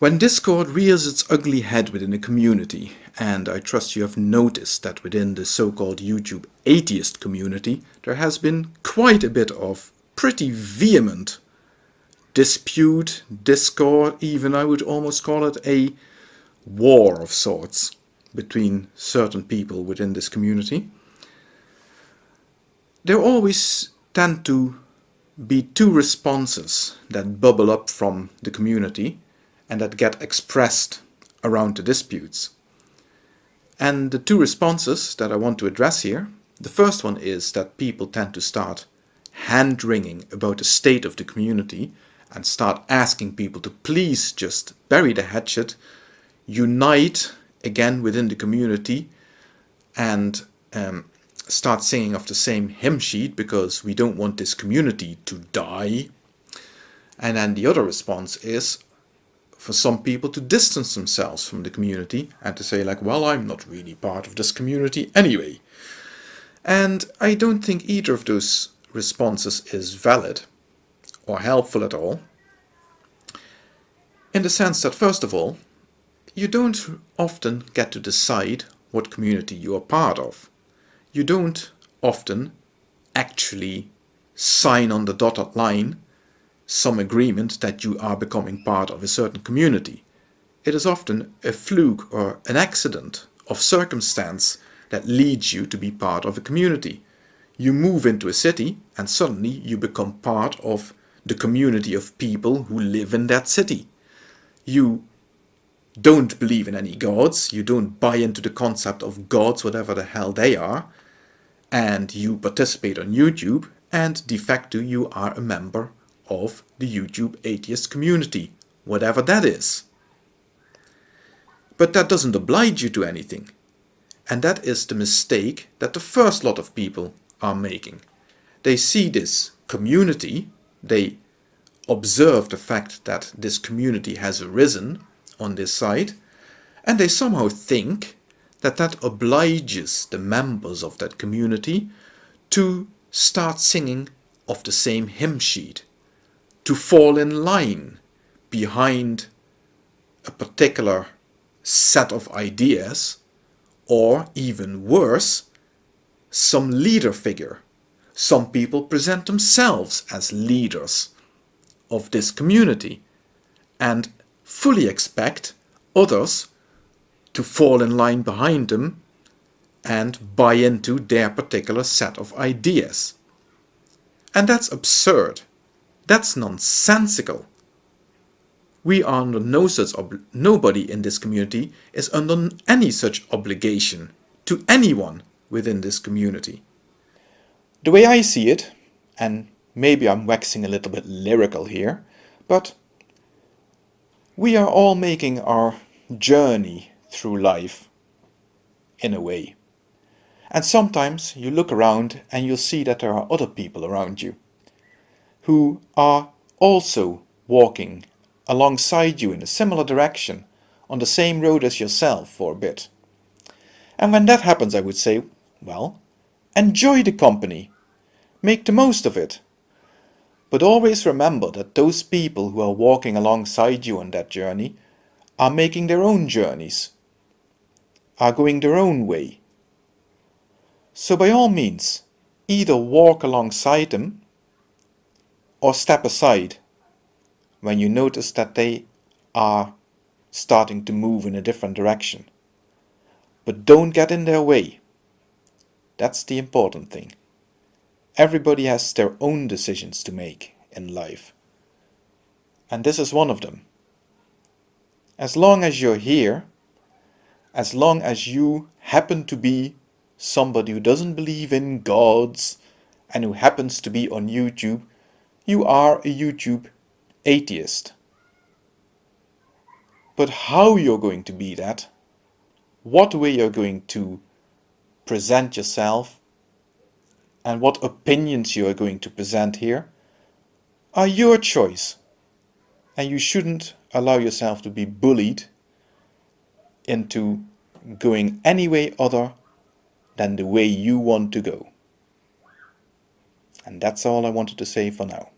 When Discord rears its ugly head within a community, and I trust you have noticed that within the so-called YouTube atheist community, there has been quite a bit of pretty vehement dispute, discord, even I would almost call it a war of sorts between certain people within this community. There always tend to be two responses that bubble up from the community and that get expressed around the disputes. And the two responses that I want to address here, the first one is that people tend to start hand-wringing about the state of the community and start asking people to please just bury the hatchet, unite again within the community and um, start singing off the same hymn sheet because we don't want this community to die. And then the other response is, for some people to distance themselves from the community and to say like, well, I'm not really part of this community anyway. And I don't think either of those responses is valid or helpful at all. In the sense that, first of all, you don't often get to decide what community you are part of. You don't often actually sign on the dotted line some agreement that you are becoming part of a certain community. It is often a fluke or an accident of circumstance that leads you to be part of a community. You move into a city and suddenly you become part of the community of people who live in that city. You don't believe in any gods, you don't buy into the concept of gods, whatever the hell they are, and you participate on YouTube, and de facto you are a member of the YouTube atheist community, whatever that is. But that doesn't oblige you to anything. And that is the mistake that the first lot of people are making. They see this community, they observe the fact that this community has arisen on this site, and they somehow think that that obliges the members of that community to start singing of the same hymn sheet to fall in line behind a particular set of ideas or even worse, some leader figure. Some people present themselves as leaders of this community and fully expect others to fall in line behind them and buy into their particular set of ideas. And that's absurd. That's nonsensical. We are under no such nobody in this community is under any such obligation to anyone within this community. The way I see it, and maybe I'm waxing a little bit lyrical here, but we are all making our journey through life in a way. And sometimes you look around and you'll see that there are other people around you who are also walking alongside you in a similar direction on the same road as yourself for a bit. And when that happens I would say, well, enjoy the company, make the most of it. But always remember that those people who are walking alongside you on that journey are making their own journeys, are going their own way. So by all means, either walk alongside them or step aside when you notice that they are starting to move in a different direction. But don't get in their way. That's the important thing. Everybody has their own decisions to make in life. And this is one of them. As long as you're here, as long as you happen to be somebody who doesn't believe in gods and who happens to be on YouTube you are a YouTube atheist. But how you're going to be that, what way you're going to present yourself, and what opinions you are going to present here, are your choice. And you shouldn't allow yourself to be bullied into going any way other than the way you want to go. And that's all I wanted to say for now.